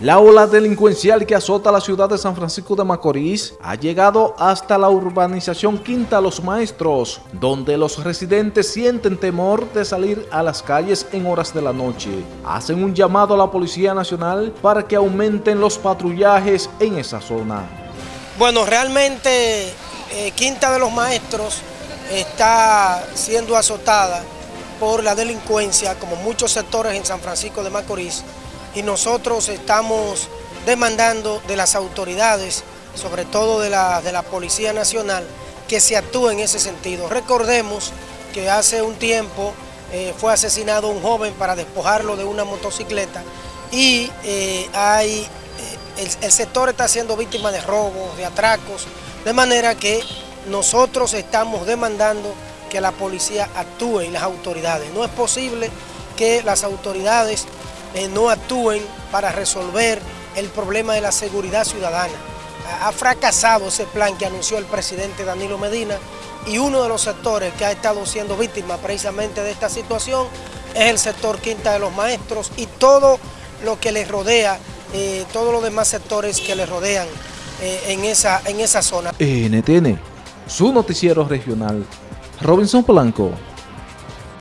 La ola delincuencial que azota la ciudad de San Francisco de Macorís ha llegado hasta la urbanización Quinta Los Maestros, donde los residentes sienten temor de salir a las calles en horas de la noche. Hacen un llamado a la Policía Nacional para que aumenten los patrullajes en esa zona. Bueno, realmente eh, Quinta de los Maestros está siendo azotada por la delincuencia, como muchos sectores en San Francisco de Macorís, y nosotros estamos demandando de las autoridades, sobre todo de la, de la Policía Nacional, que se actúe en ese sentido. Recordemos que hace un tiempo eh, fue asesinado un joven para despojarlo de una motocicleta y eh, hay, eh, el, el sector está siendo víctima de robos, de atracos, de manera que nosotros estamos demandando que la policía actúe y las autoridades. No es posible que las autoridades eh, no actúen para resolver el problema de la seguridad ciudadana. Ha fracasado ese plan que anunció el presidente Danilo Medina y uno de los sectores que ha estado siendo víctima precisamente de esta situación es el sector Quinta de los Maestros y todo lo que les rodea, eh, todos los demás sectores que les rodean eh, en, esa, en esa zona. NTN, su noticiero regional, Robinson Blanco.